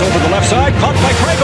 Over the left side, caught by Craig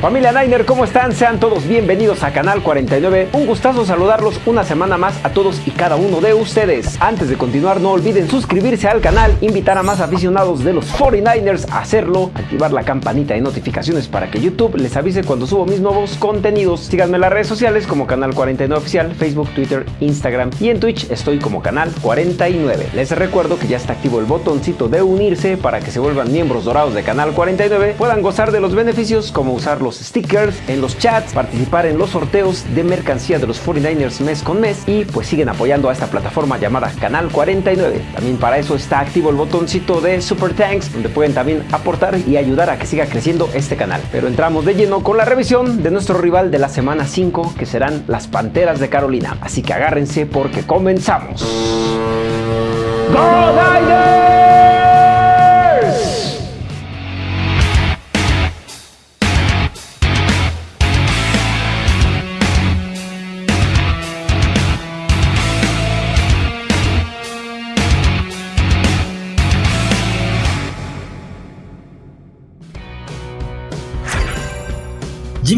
Familia Niner, ¿cómo están? Sean todos bienvenidos a Canal 49. Un gustazo saludarlos una semana más a todos y cada uno de ustedes. Antes de continuar, no olviden suscribirse al canal, invitar a más aficionados de los 49ers a hacerlo, activar la campanita de notificaciones para que YouTube les avise cuando subo mis nuevos contenidos. Síganme en las redes sociales como Canal 49 Oficial, Facebook, Twitter, Instagram y en Twitch estoy como Canal 49. Les recuerdo que ya está activo el botoncito de unirse para que se vuelvan miembros dorados de Canal 49, puedan gozar de los beneficios como usar los stickers en los chats, participar en los sorteos de mercancía de los 49ers mes con mes y pues siguen apoyando a esta plataforma llamada Canal 49. También para eso está activo el botoncito de Super Thanks donde pueden también aportar y ayudar a que siga creciendo este canal. Pero entramos de lleno con la revisión de nuestro rival de la semana 5 que serán las Panteras de Carolina. Así que agárrense porque comenzamos. ¡Go Niners!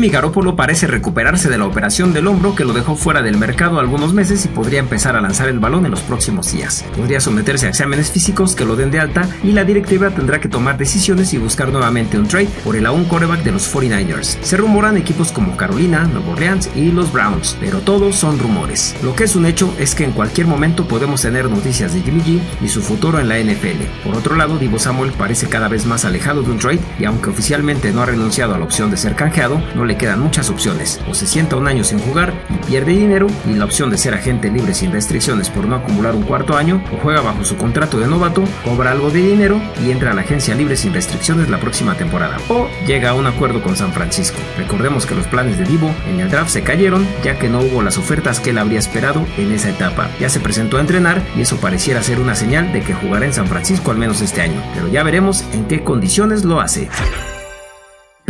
Jimmy Garoppolo parece recuperarse de la operación del hombro que lo dejó fuera del mercado algunos meses y podría empezar a lanzar el balón en los próximos días. Podría someterse a exámenes físicos que lo den de alta y la directiva tendrá que tomar decisiones y buscar nuevamente un trade por el aún coreback de los 49ers. Se rumoran equipos como Carolina, Nueva Orleans y los Browns, pero todos son rumores. Lo que es un hecho es que en cualquier momento podemos tener noticias de Jimmy G y su futuro en la NFL. Por otro lado, Divo Samuel parece cada vez más alejado de un trade y aunque oficialmente no ha renunciado a la opción de ser canjeado, no le quedan muchas opciones. O se sienta un año sin jugar y pierde dinero, y la opción de ser agente libre sin restricciones por no acumular un cuarto año, o juega bajo su contrato de novato, cobra algo de dinero y entra a la agencia libre sin restricciones la próxima temporada. O llega a un acuerdo con San Francisco. Recordemos que los planes de Divo en el draft se cayeron, ya que no hubo las ofertas que él habría esperado en esa etapa. Ya se presentó a entrenar y eso pareciera ser una señal de que jugará en San Francisco al menos este año. Pero ya veremos en qué condiciones lo hace.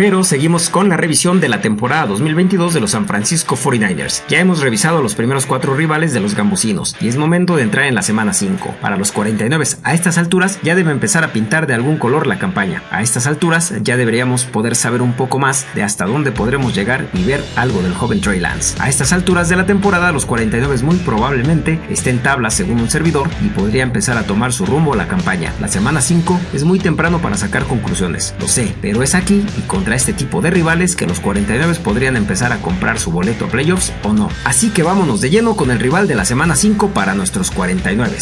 Pero seguimos con la revisión de la temporada 2022 de los San Francisco 49ers. Ya hemos revisado los primeros cuatro rivales de los gambusinos y es momento de entrar en la semana 5. Para los 49 a estas alturas ya debe empezar a pintar de algún color la campaña. A estas alturas ya deberíamos poder saber un poco más de hasta dónde podremos llegar y ver algo del joven Trey Lance. A estas alturas de la temporada los 49 muy probablemente estén tablas según un servidor y podría empezar a tomar su rumbo la campaña. La semana 5 es muy temprano para sacar conclusiones, lo sé, pero es aquí y contra este tipo de rivales que los 49 podrían empezar a comprar su boleto a playoffs o no. Así que vámonos de lleno con el rival de la semana 5 para nuestros 49.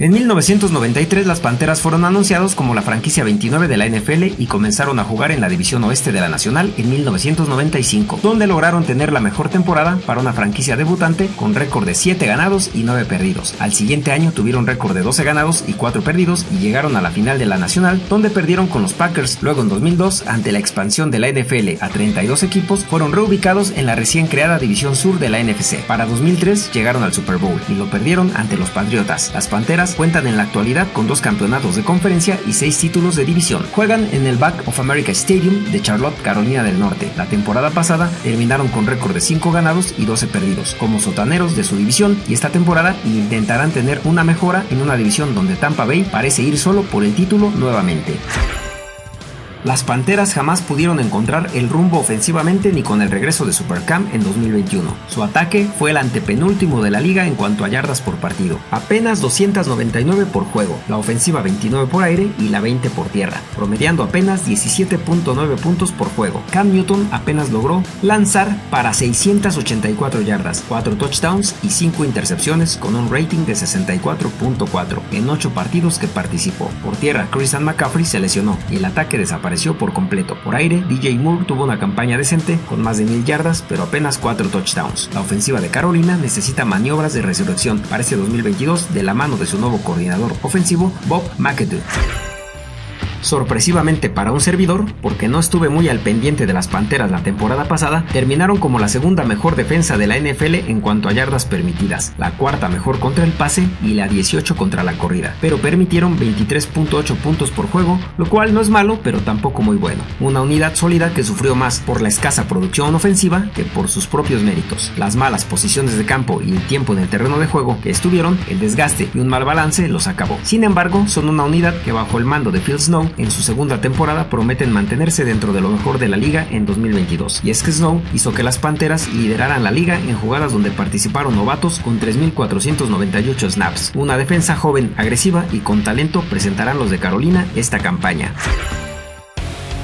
En 1993 las Panteras fueron anunciados como la franquicia 29 de la NFL y comenzaron a jugar en la división oeste de la Nacional en 1995, donde lograron tener la mejor temporada para una franquicia debutante con récord de 7 ganados y 9 perdidos. Al siguiente año tuvieron récord de 12 ganados y 4 perdidos y llegaron a la final de la Nacional, donde perdieron con los Packers. Luego en 2002, ante la expansión de la NFL a 32 equipos, fueron reubicados en la recién creada división sur de la NFC. Para 2003 llegaron al Super Bowl y lo perdieron ante los Patriotas. Las Panteras cuentan en la actualidad con dos campeonatos de conferencia y seis títulos de división. Juegan en el Back of America Stadium de Charlotte, Carolina del Norte. La temporada pasada terminaron con récord de 5 ganados y 12 perdidos, como sotaneros de su división, y esta temporada intentarán tener una mejora en una división donde Tampa Bay parece ir solo por el título nuevamente. Las Panteras jamás pudieron encontrar el rumbo ofensivamente ni con el regreso de Supercam en 2021. Su ataque fue el antepenúltimo de la liga en cuanto a yardas por partido, apenas 299 por juego, la ofensiva 29 por aire y la 20 por tierra, promediando apenas 17.9 puntos por juego. Cam Newton apenas logró lanzar para 684 yardas, 4 touchdowns y 5 intercepciones con un rating de 64.4 en 8 partidos que participó. Por tierra, Christian McCaffrey se lesionó y el ataque desapareció por completo. Por aire, DJ Moore tuvo una campaña decente con más de mil yardas, pero apenas 4 touchdowns. La ofensiva de Carolina necesita maniobras de resurrección para este 2022 de la mano de su nuevo coordinador ofensivo, Bob McAdoo. Sorpresivamente para un servidor, porque no estuve muy al pendiente de las Panteras la temporada pasada, terminaron como la segunda mejor defensa de la NFL en cuanto a yardas permitidas, la cuarta mejor contra el pase y la 18 contra la corrida, pero permitieron 23.8 puntos por juego, lo cual no es malo, pero tampoco muy bueno. Una unidad sólida que sufrió más por la escasa producción ofensiva que por sus propios méritos. Las malas posiciones de campo y el tiempo en el terreno de juego que estuvieron, el desgaste y un mal balance los acabó. Sin embargo, son una unidad que bajo el mando de Phil Snow en su segunda temporada prometen mantenerse dentro de lo mejor de la liga en 2022. Y es que Snow hizo que las Panteras lideraran la liga en jugadas donde participaron novatos con 3.498 snaps. Una defensa joven, agresiva y con talento presentarán los de Carolina esta campaña.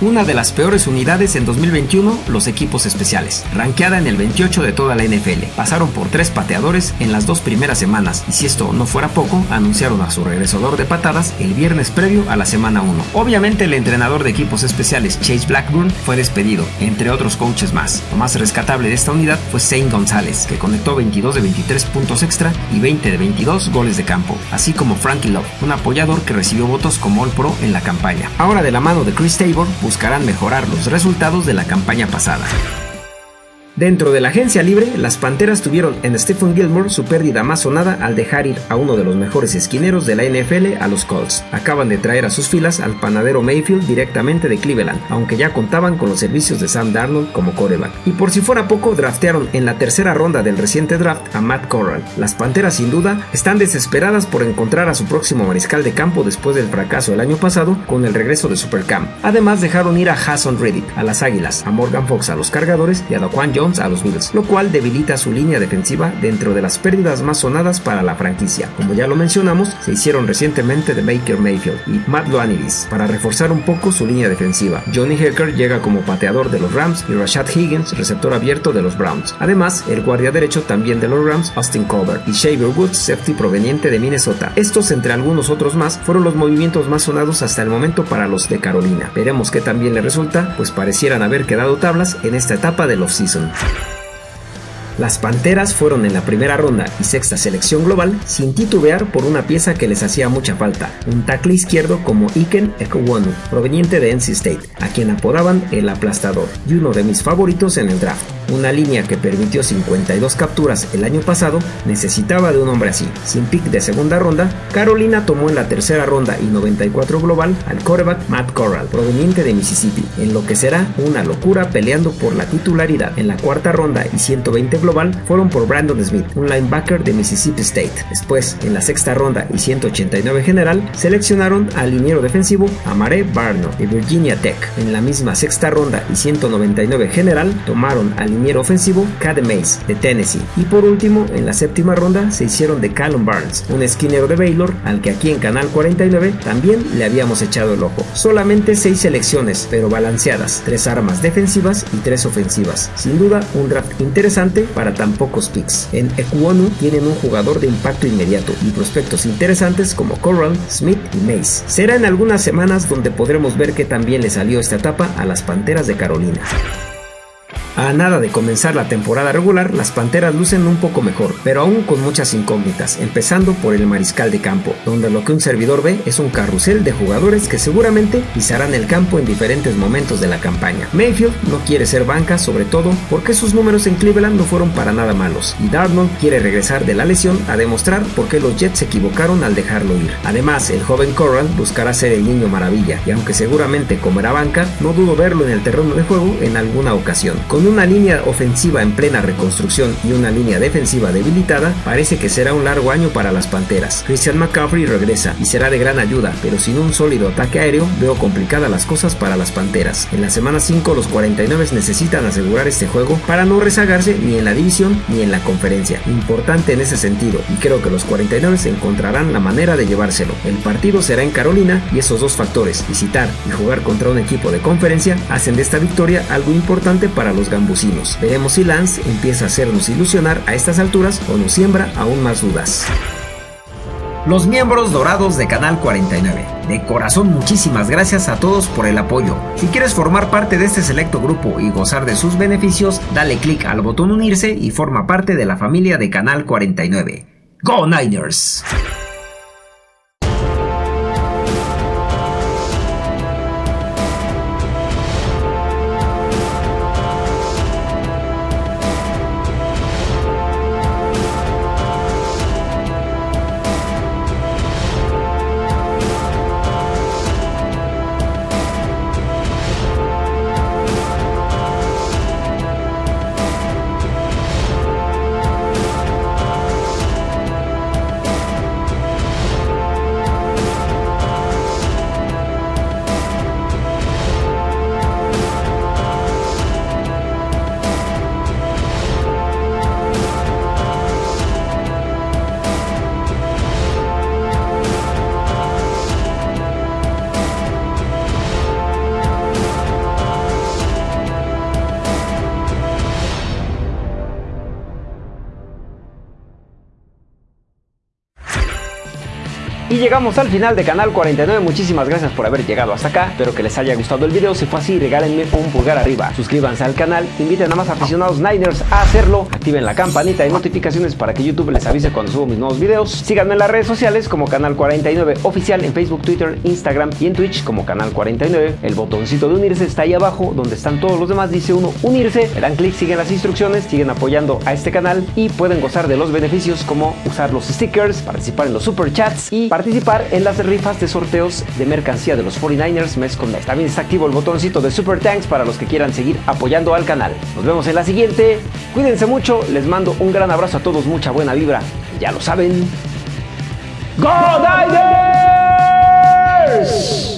Una de las peores unidades en 2021, los equipos especiales, rankeada en el 28 de toda la NFL. Pasaron por tres pateadores en las dos primeras semanas y si esto no fuera poco, anunciaron a su regresador de patadas el viernes previo a la semana 1. Obviamente el entrenador de equipos especiales Chase Blackburn fue despedido, entre otros coaches más. Lo más rescatable de esta unidad fue Zane González, que conectó 22 de 23 puntos extra y 20 de 22 goles de campo, así como Frankie Love, un apoyador que recibió votos como All Pro en la campaña. Ahora de la mano de Chris Tabor, buscarán mejorar los resultados de la campaña pasada. Dentro de la agencia libre, las Panteras tuvieron en Stephen Gilmore su pérdida más sonada al dejar ir a uno de los mejores esquineros de la NFL a los Colts. Acaban de traer a sus filas al panadero Mayfield directamente de Cleveland, aunque ya contaban con los servicios de Sam Darnold como coreback. Y por si fuera poco, draftearon en la tercera ronda del reciente draft a Matt Corral. Las Panteras sin duda están desesperadas por encontrar a su próximo mariscal de campo después del fracaso del año pasado con el regreso de Supercamp. Además dejaron ir a Hassan Reddick a las Águilas, a Morgan Fox a los Cargadores y a Daquan Jones a los Bills, lo cual debilita su línea defensiva dentro de las pérdidas más sonadas para la franquicia. Como ya lo mencionamos, se hicieron recientemente de Baker Mayfield y Matt Loaniris para reforzar un poco su línea defensiva. Johnny Hecker llega como pateador de los Rams y Rashad Higgins, receptor abierto de los Browns. Además, el guardia derecho también de los Rams, Austin Colbert, y Shaver Woods, safety proveniente de Minnesota. Estos, entre algunos otros más, fueron los movimientos más sonados hasta el momento para los de Carolina. Veremos qué también le resulta, pues parecieran haber quedado tablas en esta etapa del offseason. Las Panteras fueron en la primera ronda y sexta selección global sin titubear por una pieza que les hacía mucha falta, un tackle izquierdo como Iken Ekwonu, proveniente de NC State, a quien apodaban el aplastador, y uno de mis favoritos en el draft. Una línea que permitió 52 capturas el año pasado necesitaba de un hombre así. Sin pick de segunda ronda, Carolina tomó en la tercera ronda y 94 global al quarterback Matt Corral, proveniente de Mississippi, en lo que será una locura peleando por la titularidad. En la cuarta ronda y 120 global fueron por Brandon Smith, un linebacker de Mississippi State. Después, en la sexta ronda y 189 general, seleccionaron al liniero defensivo Amare Barno de Virginia Tech. En la misma sexta ronda y 199 general, tomaron al liniero ofensivo Cade Mays de Tennessee. Y por último, en la séptima ronda se hicieron de Callum Barnes, un esquinero de Baylor al que aquí en Canal 49 también le habíamos echado el ojo. Solamente 6 selecciones, pero balanceadas, 3 armas defensivas y 3 ofensivas. Sin duda, un draft interesante para tan pocos picks. En Ekwonu tienen un jugador de impacto inmediato y prospectos interesantes como Corral, Smith y Mace. Será en algunas semanas donde podremos ver que también le salió esta etapa a las Panteras de Carolina. A nada de comenzar la temporada regular, las Panteras lucen un poco mejor, pero aún con muchas incógnitas, empezando por el mariscal de campo, donde lo que un servidor ve es un carrusel de jugadores que seguramente pisarán el campo en diferentes momentos de la campaña. Mayfield no quiere ser banca, sobre todo porque sus números en Cleveland no fueron para nada malos, y Darnold quiere regresar de la lesión a demostrar por qué los Jets se equivocaron al dejarlo ir. Además, el joven Corral buscará ser el niño maravilla, y aunque seguramente comerá banca, no dudo verlo en el terreno de juego en alguna ocasión. Una línea ofensiva en plena reconstrucción y una línea defensiva debilitada, parece que será un largo año para las Panteras. Christian McCaffrey regresa y será de gran ayuda, pero sin un sólido ataque aéreo veo complicadas las cosas para las Panteras. En la semana 5 los 49 necesitan asegurar este juego para no rezagarse ni en la división ni en la conferencia. Importante en ese sentido y creo que los 49 encontrarán la manera de llevárselo. El partido será en Carolina y esos dos factores, visitar y jugar contra un equipo de conferencia, hacen de esta victoria algo importante para los gambusinos. Veremos si Lance empieza a hacernos ilusionar a estas alturas o nos siembra aún más dudas. Los miembros dorados de Canal 49. De corazón muchísimas gracias a todos por el apoyo. Si quieres formar parte de este selecto grupo y gozar de sus beneficios, dale clic al botón unirse y forma parte de la familia de Canal 49. ¡Go Niners! Y llegamos al final de Canal 49. Muchísimas gracias por haber llegado hasta acá. Espero que les haya gustado el video. Si fue así, regálenme un pulgar arriba. Suscríbanse al canal. Inviten a más aficionados Niners a hacerlo. Activen la campanita de notificaciones para que YouTube les avise cuando subo mis nuevos videos. Síganme en las redes sociales como Canal 49 Oficial en Facebook, Twitter, Instagram y en Twitch como Canal 49. El botoncito de unirse está ahí abajo donde están todos los demás. Dice uno unirse. Le dan clic, siguen las instrucciones, siguen apoyando a este canal y pueden gozar de los beneficios como usar los stickers, participar en los super chats y participar en las rifas de sorteos de mercancía de los 49ers mes con mes. También está activo el botoncito de Super Thanks para los que quieran seguir apoyando al canal. Nos vemos en la siguiente. Cuídense mucho, les mando un gran abrazo a todos, mucha buena vibra. Ya lo saben. ¡Go Niners!